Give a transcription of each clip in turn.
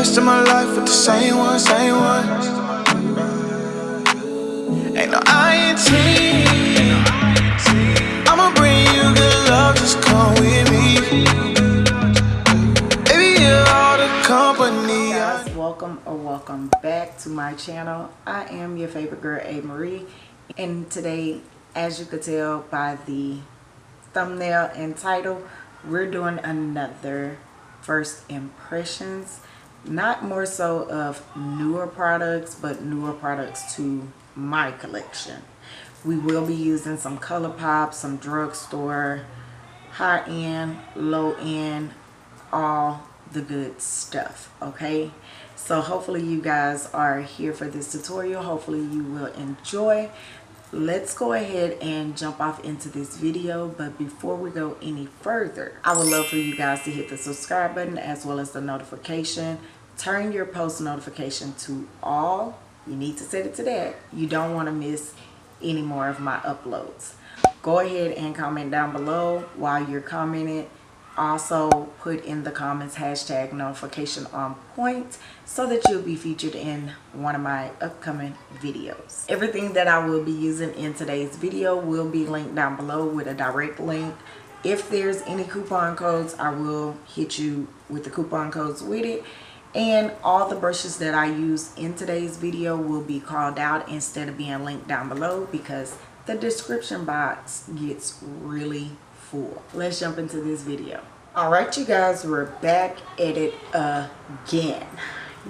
rest of my life with the same one, same one. Ain't no. I'ma bring you good love, just come with me. Baby, you're all the company. Guys welcome or welcome back to my channel i am your favorite girl a marie and today as you could tell by the thumbnail and title we're doing another first impressions not more so of newer products but newer products to my collection. We will be using some ColourPop some drugstore high-end low-end all the good stuff okay? So hopefully you guys are here for this tutorial. Hopefully you will enjoy. Let's go ahead and jump off into this video but before we go any further i would love for you guys to hit the subscribe button as well as the notification turn your post notification to all you need to set it to that. You don't want to miss any more of my uploads. Go ahead and comment down below while you're commenting. Also put in the comments hashtag notification on point so that you'll be featured in one of my upcoming videos. Everything that i will be using in today's video will be linked down below with a direct link. If there's any coupon codes i will hit you with the coupon codes with it and all the brushes that i use in today's video will be called out instead of being linked down below because the description box gets really full. Let's jump into this video. All right you guys we're back at it again.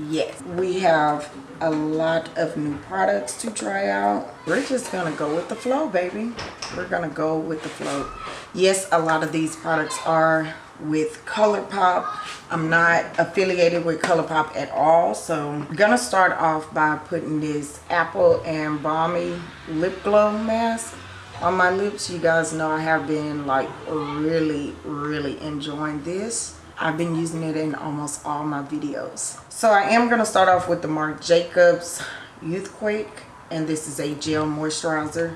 Yes we have a lot of new products to try out. We're just gonna go with the flow baby. We're gonna go with the flow. Yes a lot of these products are with ColourPop. I'm not affiliated with ColourPop at all. So I'm going to start off by putting this Apple and Balmy Lip Glow Mask on my lips you guys know i have been like really really enjoying this i've been using it in almost all my videos so i am going to start off with the marc jacobs youthquake and this is a gel moisturizer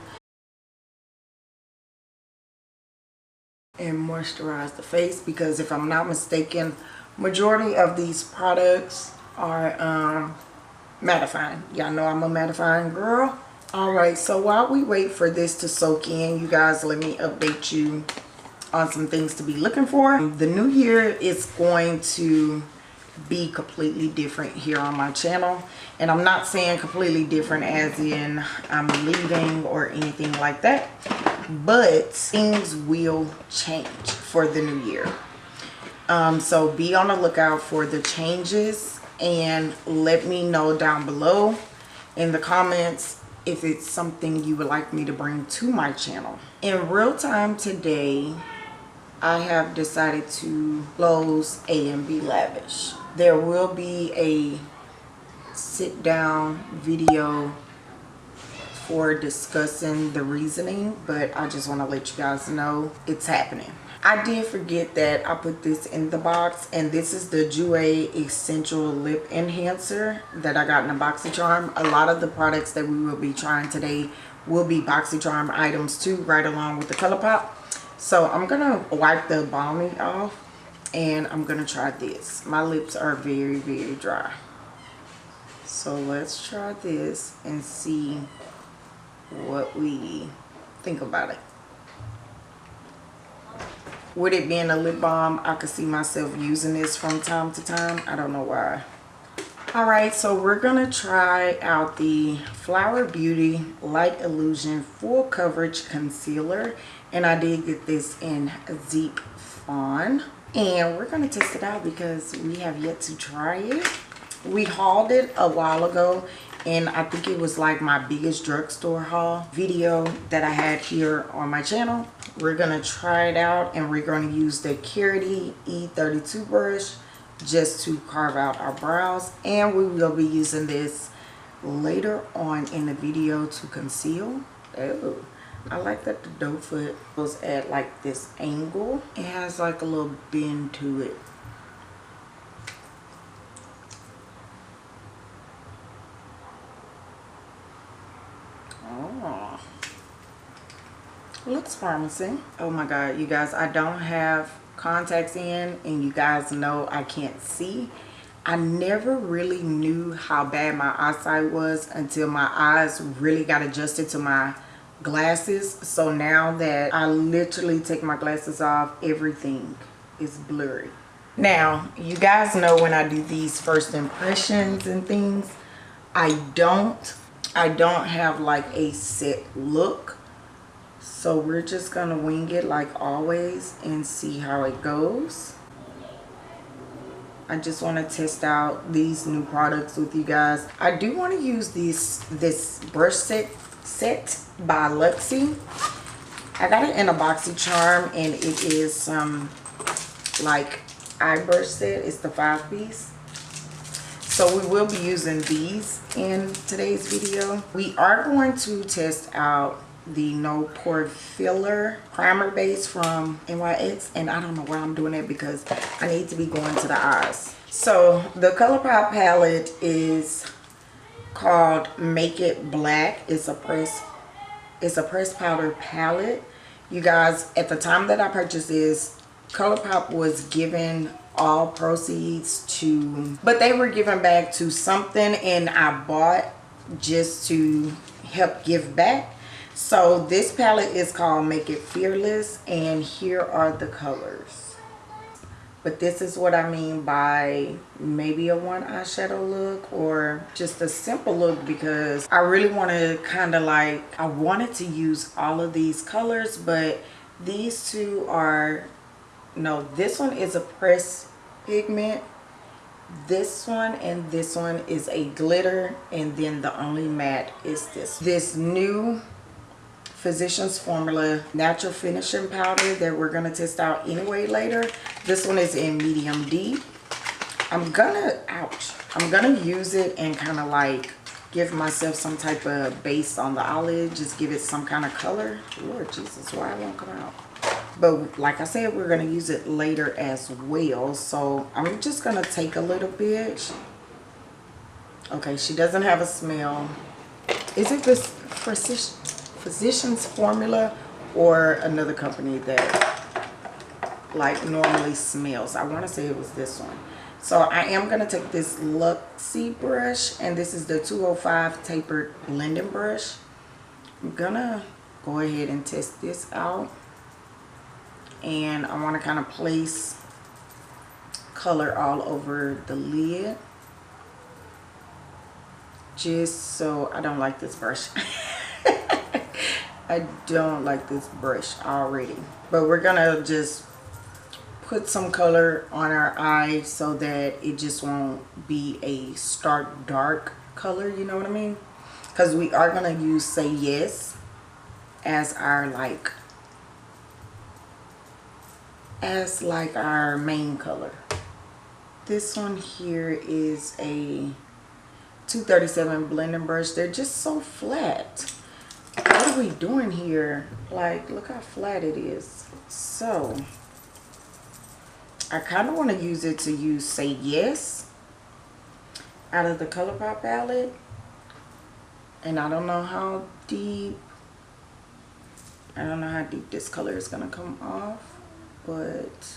and moisturize the face because if i'm not mistaken majority of these products are um mattifying. Y'all know i'm a mattifying girl. All right so while we wait for this to soak in you guys let me update you on some things to be looking for. The new year is going to be completely different here on my channel and i'm not saying completely different as in i'm leaving or anything like that but things will change for the new year um, so be on the lookout for the changes and let me know down below in the comments if it's something you would like me to bring to my channel. In real time today, I have decided to close A and B Lavish. There will be a sit down video for discussing the reasoning, but I just want to let you guys know it's happening. I did forget that I put this in the box and this is the Jouer Essential Lip Enhancer that I got in a BoxyCharm. A lot of the products that we will be trying today will be BoxyCharm items too right along with the ColourPop. So I'm going to wipe the balmy off and I'm going to try this. My lips are very very dry. So let's try this and see what we think about it with it being a lip balm i could see myself using this from time to time i don't know why all right so we're gonna try out the flower beauty light illusion full coverage concealer. And i did get this in deep fawn. And we're gonna test it out because we have yet to try it. We hauled it a while ago and I think it was like my biggest drugstore haul video that I had here on my channel. We're to try it out and we're to use the Carity E32 brush just to carve out our brows and we will be using this later on in the video to conceal. Oh, I like that the doe foot was at like this angle. It has like a little bend to it Oh, looks promising oh my god you guys i don't have contacts in and you guys know i can't see I never really knew how bad my eyesight was until my eyes really got adjusted to my glasses. So now that I literally take my glasses off, everything is blurry. Now, you guys know when I do these first impressions and things, I don't, I don't have like a set look. So we're just gonna wing it like always and see how it goes. I just want to test out these new products with you guys. I do want to use this this brush set set by Luxie. I got it in a boxy charm and it is some like eye brush set. It's the five piece. So we will be using these in today's video. We are going to test out the no pore filler primer base from NYX and I don't know why I'm doing that because I need to be going to the eyes. So the ColourPop palette is called Make It Black. It's a press it's a press powder palette. You guys, at the time that I purchased this, ColourPop was given all proceeds to, but they were given back to something and I bought just to help give back so this palette is called Make It Fearless and here are the colors. But this is what I mean by maybe a one eyeshadow look or just a simple look because I really want to kind of like, I wanted to use all of these colors but these two are, no this one is a press pigment this one and this one is a glitter and then the only matte is this this new Physicians Formula Natural Finishing Powder that we're going to test out anyway later. This one is in medium D. I'm gonna, ouch, I'm gonna use it and kind of like give myself some type of base on the eyelid. Just give it some kind of color. Lord Jesus, why it won't come out? But like I said, we're going to use it later as well. So I'm just going to take a little bit. Okay, she doesn't have a smell. Is it this precision? Physicians Formula or another company that like normally smells. I want to say it was this one. So I am going to take this Luxie brush and this is the 205 tapered blending brush. I'm going to go ahead and test this out. And I want to kind of place color all over the lid. Just so I don't like this brush. I don't like this brush already. But we're going to just put some color on our eye so that it just won't be a stark dark color, you know what I mean? Because we are going to use Say Yes as our like, as like our main color. This one here is a 237 blending brush. They're just so flat are we doing here? Like, look how flat it is. So, I kind of want to use it to use Say Yes out of the ColourPop palette. And I don't know how deep, I don't know how deep this color is going to come off. But,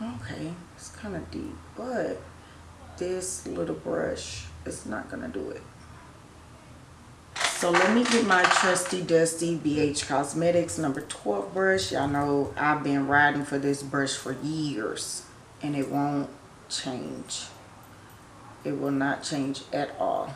okay, it's kind of deep. But, this little brush is not going to do it. So let me get my trusty dusty BH Cosmetics number 12 brush. Y'all know I've been riding for this brush for years and it won't change. It will not change at all.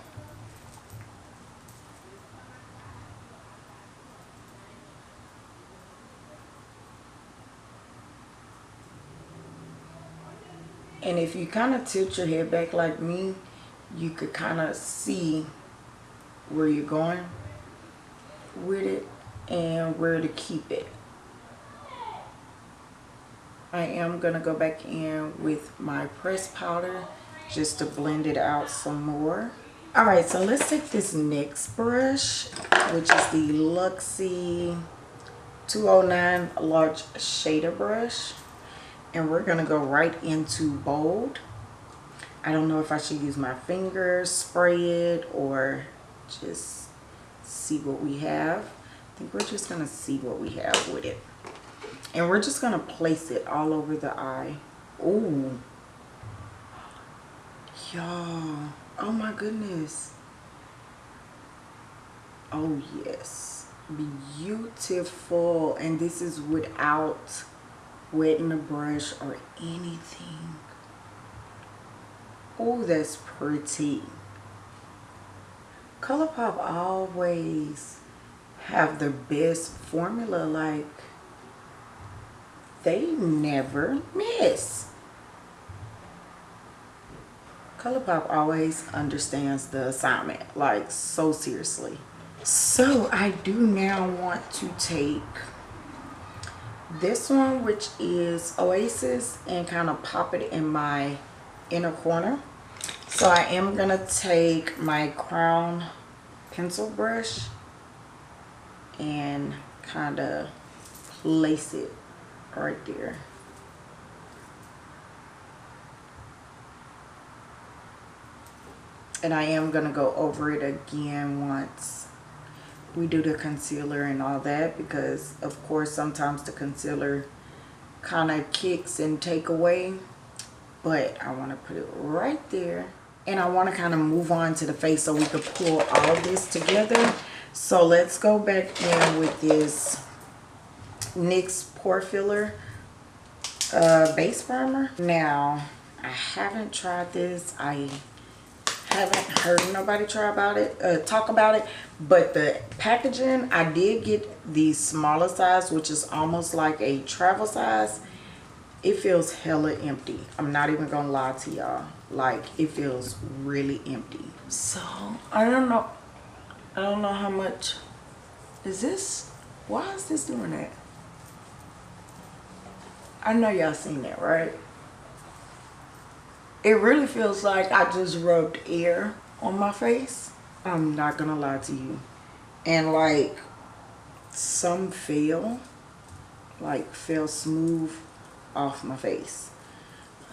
And if you kind of tilt your head back like me, you could kind of see where you're going with it and where to keep it. I am going to go back in with my press powder just to blend it out some more. Alright, so let's take this next brush, which is the Luxie 209 Large Shader Brush. And we're going to go right into Bold. I don't know if I should use my fingers, spray it, or just see what we have. I think we're just going to see what we have with it. And we're just going to place it all over the eye. Ooh, y'all oh my goodness oh yes beautiful and this is without wetting the brush or anything oh that's pretty ColourPop always have the best formula like they never miss. ColourPop always understands the assignment like so seriously. So I do now want to take this one which is Oasis and kind of pop it in my inner corner so I am going to take my crown pencil brush and kind of place it right there. And I am going to go over it again once we do the concealer and all that because of course sometimes the concealer kind of kicks and take away but I want to put it right there and I want to kind of move on to the face so we could pull all of this together. So let's go back in with this NYX pore filler uh, base primer. Now I haven't tried this. I haven't heard nobody try about it uh, talk about it but the packaging i did get the smaller size which is almost like a travel size. It feels hella empty. I'm not even gonna lie to y'all like it feels really empty so i don't know i don't know how much is this why is this doing that i know y'all seen that right it really feels like I just rubbed air on my face. I'm not gonna lie to you. And like some feel like feel smooth off my face.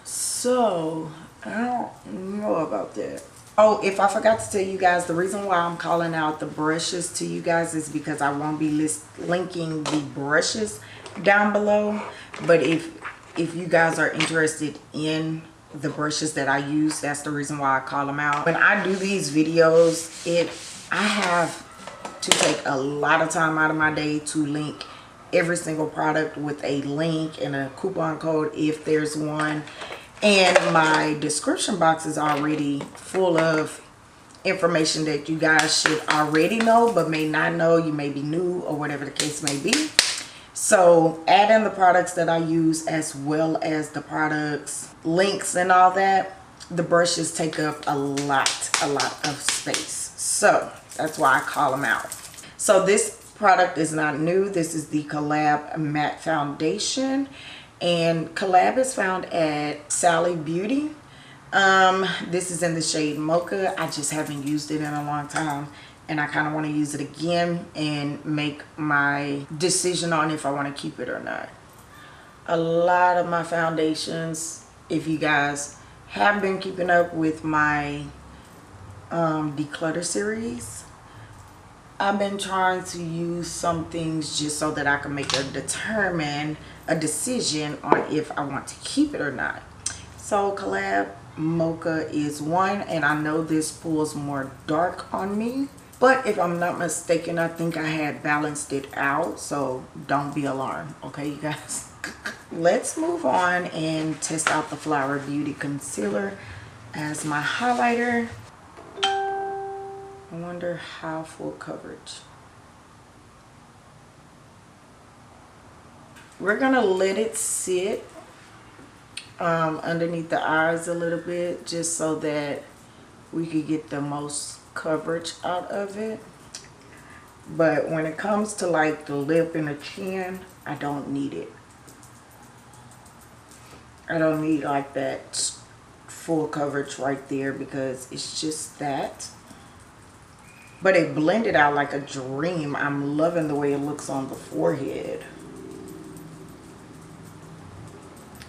So I don't know about that. Oh, if I forgot to tell you guys, the reason why I'm calling out the brushes to you guys is because I won't be list linking the brushes down below. But if if you guys are interested in the brushes that I use. That's the reason why I call them out. When I do these videos, it I have to take a lot of time out of my day to link every single product with a link and a coupon code if there's one. And my description box is already full of information that you guys should already know but may not know. You may be new or whatever the case may be. So add in the products that I use as well as the products links and all that. The brushes take up a lot, a lot of space. So that's why I call them out. So this product is not new. This is the Collab Matte Foundation. And Collab is found at Sally Beauty. Um, this is in the shade Mocha. I just haven't used it in a long time and I kind of want to use it again and make my decision on if I want to keep it or not. A lot of my foundations, if you guys have been keeping up with my um, declutter series, I've been trying to use some things just so that I can make a determine a decision on if I want to keep it or not. So collab mocha is one and I know this pulls more dark on me but if I'm not mistaken, I think I had balanced it out. So don't be alarmed. Okay, you guys. Let's move on and test out the Flower Beauty Concealer as my highlighter. I wonder how full coverage. We're going to let it sit um, underneath the eyes a little bit just so that we could get the most coverage out of it. But when it comes to like the lip and the chin I don't need it. I don't need like that full coverage right there because it's just that but it blended out like a dream. I'm loving the way it looks on the forehead.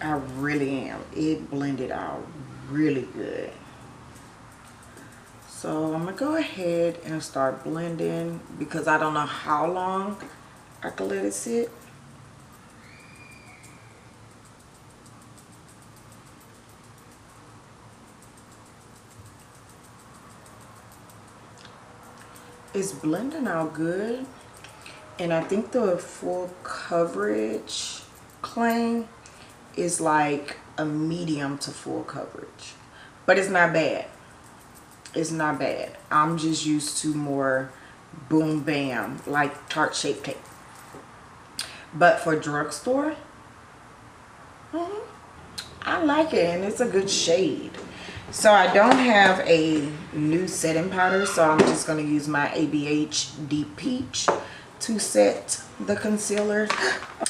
I really am. It blended out really good. So I'm to go ahead and start blending because I don't know how long I can let it sit. It's blending out good. And I think the full coverage claim is like a medium to full coverage. But it's not bad. It's not bad. I'm just used to more boom bam like Tarte Shape Tape. But for drugstore, mm -hmm, I like it and it's a good shade. So I don't have a new setting powder, so I'm just going to use my ABH Deep Peach to set the concealer.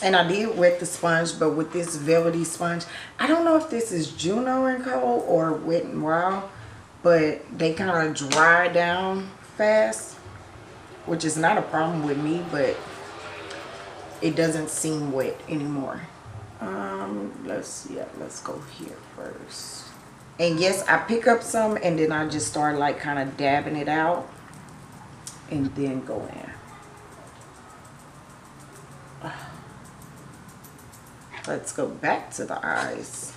And I did wet the sponge, but with this velvety sponge, I don't know if this is Juno Co. or Wet n Wild, but they kind of dry down fast, which is not a problem with me, but it doesn't seem wet anymore. Um, let's yeah, let's go here first and yes i pick up some and then i just start like kind of dabbing it out and then go in. Let's go back to the eyes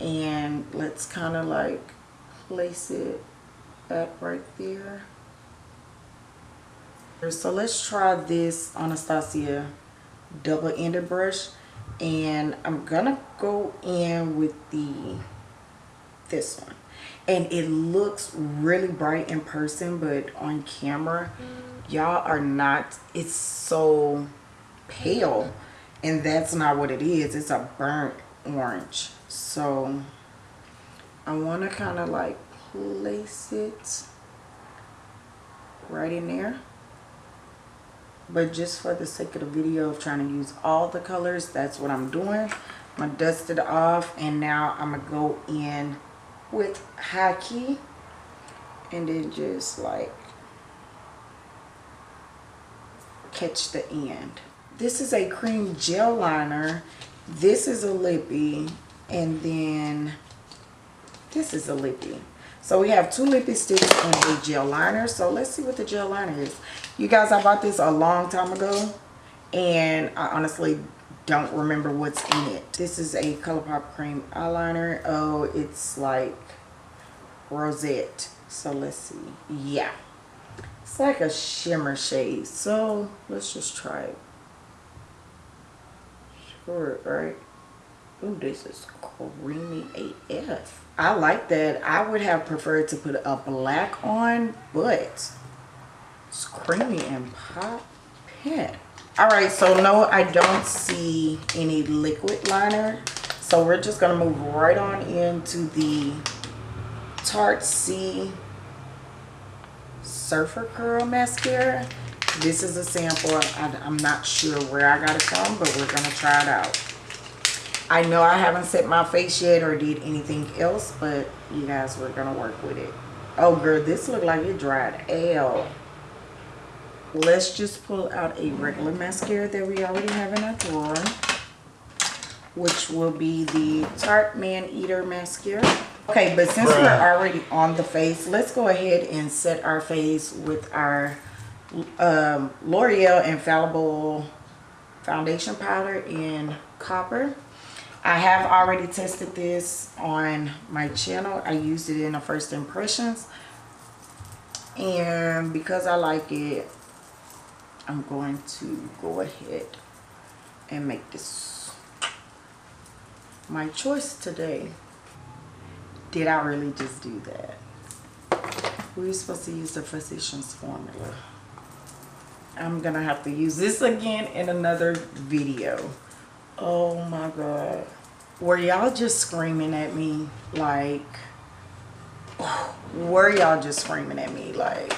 and let's kind of like place it at right there. So let's try this Anastasia double-ended brush and I'm gonna go in with the this one. And it looks really bright in person but on camera y'all are not it's so pale. And that's not what it is. It's a burnt orange. So I want to kind of like place it right in there. But just for the sake of the video of trying to use all the colors that's what I'm doing. I'm gonna dust it off and now I'm gonna go in with Haki and then just like catch the end. This is a cream gel liner. This is a lippy and then this is a lippy. So we have two lippy sticks and a gel liner. So let's see what the gel liner is. You guys, I bought this a long time ago and I honestly don't remember what's in it. This is a ColourPop cream eyeliner. Oh, it's like rosette. So let's see. Yeah. It's like a shimmer shade. So let's just try it. Sure, right? Ooh, this is creamy AF. I like that. I would have preferred to put a black on, but it's creamy and pop pen. All right, so no, I don't see any liquid liner. So we're just gonna move right on into the Tarte C Surfer Curl Mascara. This is a sample. I'm not sure where I got it from, but we're going to try it out. I know I haven't set my face yet or did anything else, but you guys, we're going to work with it. Oh, girl, this look like it dried out let's just pull out a regular mascara that we already have in our drawer which will be the Tarte Maneater mascara. Okay but since Bruh. we're already on the face let's go ahead and set our face with our um, L'Oreal Infallible foundation powder in copper. I have already tested this on my channel. I used it in the first impressions. And because I like it I'm going to go ahead and make this my choice today. Did I really just do that? We are supposed to use the Physicians Formula. I'm going to have to use this again in another video. Oh my God. Were y'all just screaming at me like, were y'all just screaming at me like,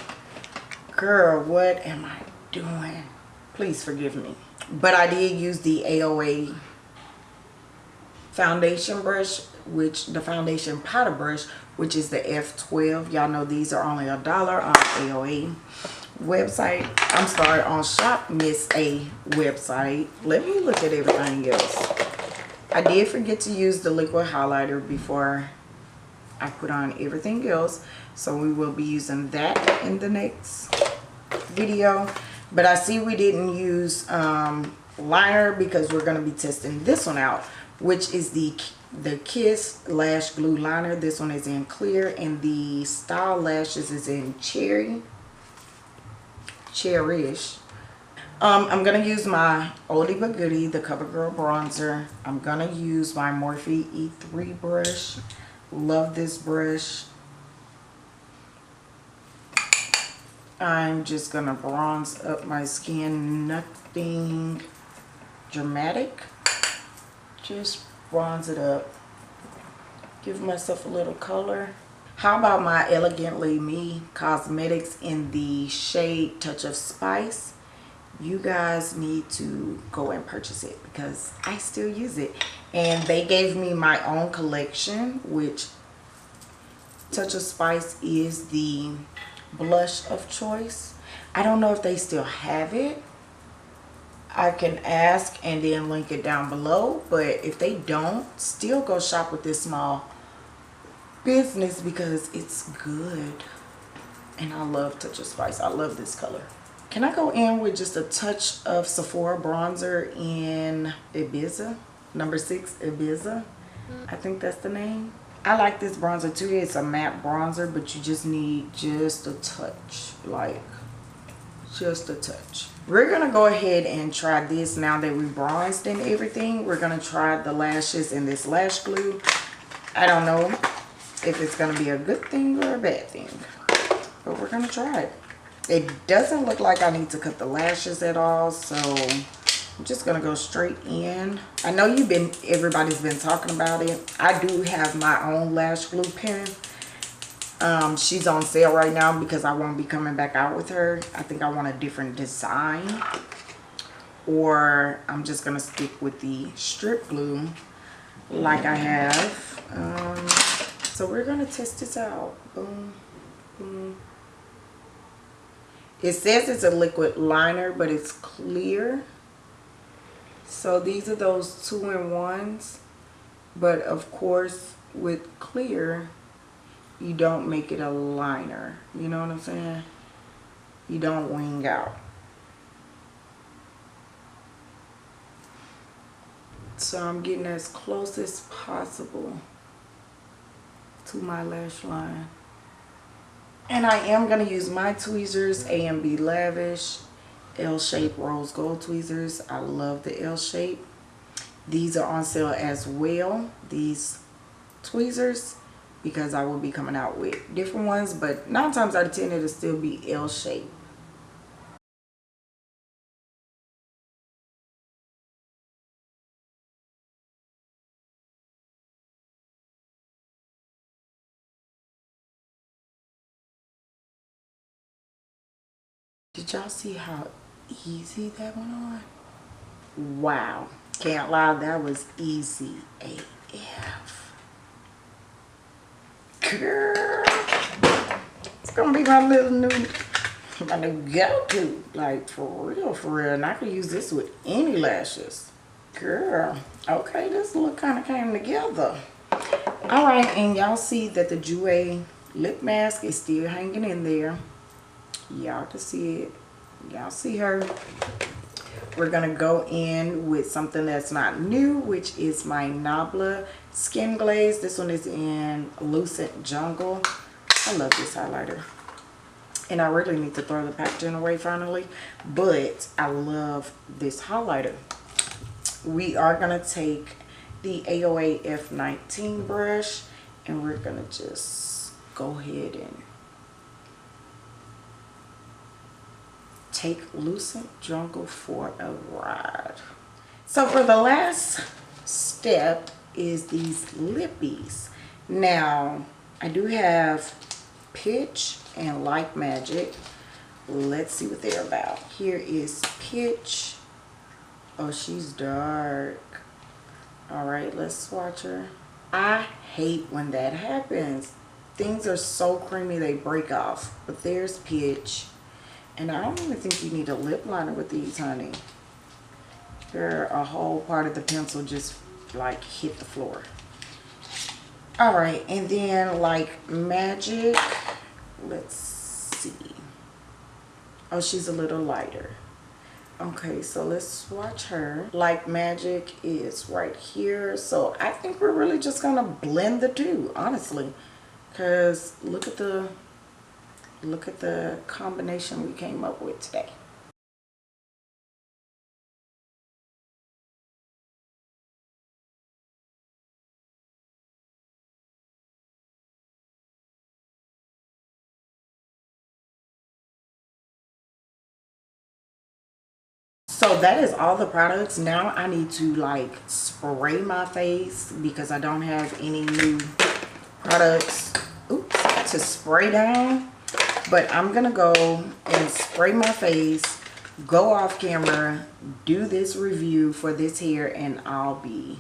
girl, what am I doing? Please forgive me. But I did use the AOA foundation brush, which the foundation powder brush, which is the F12. Y'all know these are only a dollar on AOA website. I'm sorry, on Shop Miss A website. Let me look at everything else. I did forget to use the liquid highlighter before I put on everything else. So we will be using that in the next video. But I see we didn't use um, liner because we're going to be testing this one out, which is the the Kiss Lash Glue Liner. This one is in clear and the Style Lashes is in cherry. Cherish. Um, I'm going to use my Oldie But Goodie, the CoverGirl Bronzer. I'm going to use my Morphe E3 brush. Love this brush. I'm just going to bronze up my skin. Nothing dramatic. Just bronze it up. Give myself a little color. How about my Elegantly Me Cosmetics in the shade Touch of Spice? You guys need to go and purchase it because I still use it. And they gave me my own collection, which Touch of Spice is the blush of choice. I don't know if they still have it. I can ask and then link it down below. But if they don't, still go shop with this small business because it's good. And I love Touch of Spice. I love this color. Can I go in with just a touch of Sephora bronzer in Ibiza? Number six, Ibiza. Mm-hmm. I think that's the name. I like this bronzer too. It's a matte bronzer, but you just need just a touch. Like, just a touch. We're going to go ahead and try this now that we bronzed and everything. We're going to try the lashes in this lash glue. I don't know if it's going to be a good thing or a bad thing. But we're going to try it. It doesn't look like I need to cut the lashes at all. So I'm just to go straight in. I know you've been, everybody's been talking about it. I do have my own lash glue pen. Um, she's on sale right now because I won't be coming back out with her. I think I want a different design. Or I'm just to stick with the strip glue like I have. Um, so we're to test this out. Boom, boom. It says it's a liquid liner, but it's clear. So these are those two-in-ones. But of course, with clear, you don't make it a liner. You know what I'm saying? You don't wing out. So I'm getting as close as possible to my lash line. And I am going to use my tweezers, A&B Lavish, L-Shape Rose Gold tweezers. I love the L-Shape. These are on sale as well, these tweezers, because I will be coming out with different ones. But nine times out of ten, it'll still be L-Shape. Did y'all see how easy that went on? Wow. Can't lie, that was easy AF. Girl. It's gonna be my little new my new go-to. Like for real, for real. And I can use this with any lashes. Girl. Okay, this look kind of came together. Alright, and y'all see that the Jouer lip mask is still hanging in there y'all can see it y'all see her? We're gonna go in with something that's not new which is my nabla skin glaze. This one is in lucent jungle. I love this highlighter. And i really need to throw the packaging away finally but i love this highlighter. We are gonna take the aoa f19 brush and we're gonna just go ahead and take Lucent Jungle for a ride. So for the last step is these lippies. Now, I do have Pitch and Like Magic. Let's see what they're about. Here is Pitch. Oh, she's dark. All right, let's swatch her. I hate when that happens. Things are so creamy they break off. But there's Pitch. And I don't even think you need a lip liner with these, honey. There, a whole part of the pencil just like hit the floor. All right, and then like magic, let's see. Oh, she's a little lighter. Okay, so let's swatch her. Like Magic is right here. So I think we're really just gonna blend the two, honestly. Cause look at the look at the combination we came up with today. So that is all the products. Now I need to like spray my face because I don't have any new products oops, to spray down. But I'm going to go and spray my face, go off camera, do this review for this hair, and I'll be